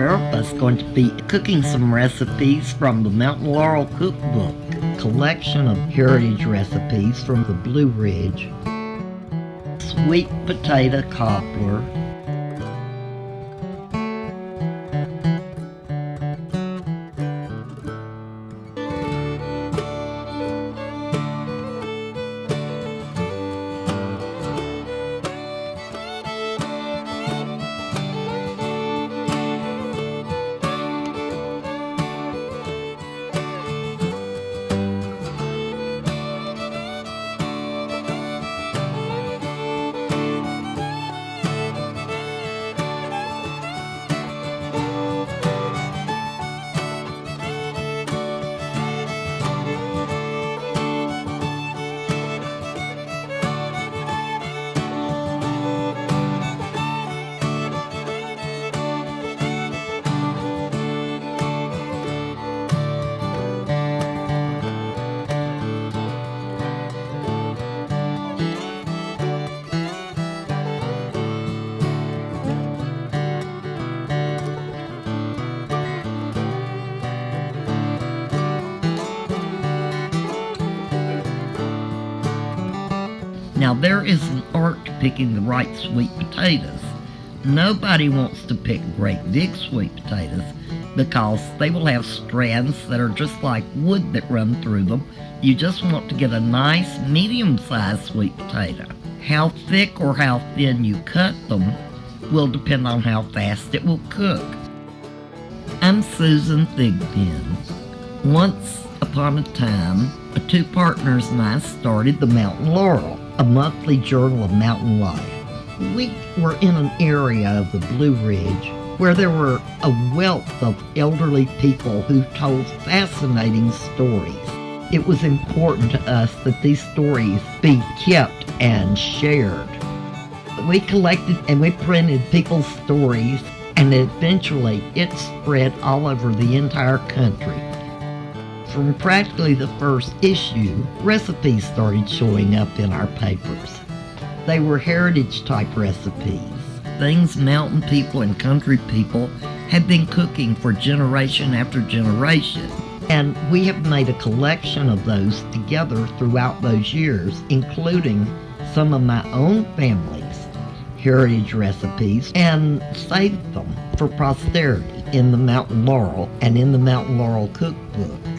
We're going to be cooking some recipes from the Mountain Laurel Cookbook, collection of heritage recipes from the Blue Ridge. Sweet potato cobbler, Now, there is an art to picking the right sweet potatoes. Nobody wants to pick great big sweet potatoes because they will have strands that are just like wood that run through them. You just want to get a nice medium sized sweet potato. How thick or how thin you cut them will depend on how fast it will cook. I'm Susan Thigpen. Once upon a time, two partners and I started the Mountain Laurel a monthly journal of mountain life. We were in an area of the Blue Ridge where there were a wealth of elderly people who told fascinating stories. It was important to us that these stories be kept and shared. We collected and we printed people's stories, and eventually it spread all over the entire country. From practically the first issue, recipes started showing up in our papers. They were heritage type recipes, things mountain people and country people had been cooking for generation after generation. And we have made a collection of those together throughout those years, including some of my own family's heritage recipes, and saved them for posterity in the Mountain Laurel and in the Mountain Laurel Cookbook.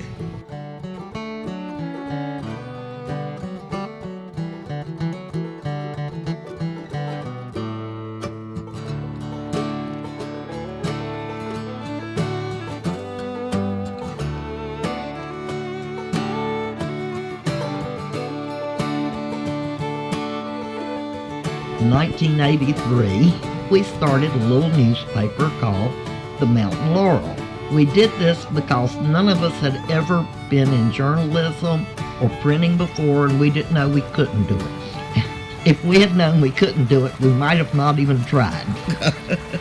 1983, we started a little newspaper called the Mountain Laurel. We did this because none of us had ever been in journalism or printing before, and we didn't know we couldn't do it. if we had known we couldn't do it, we might have not even tried.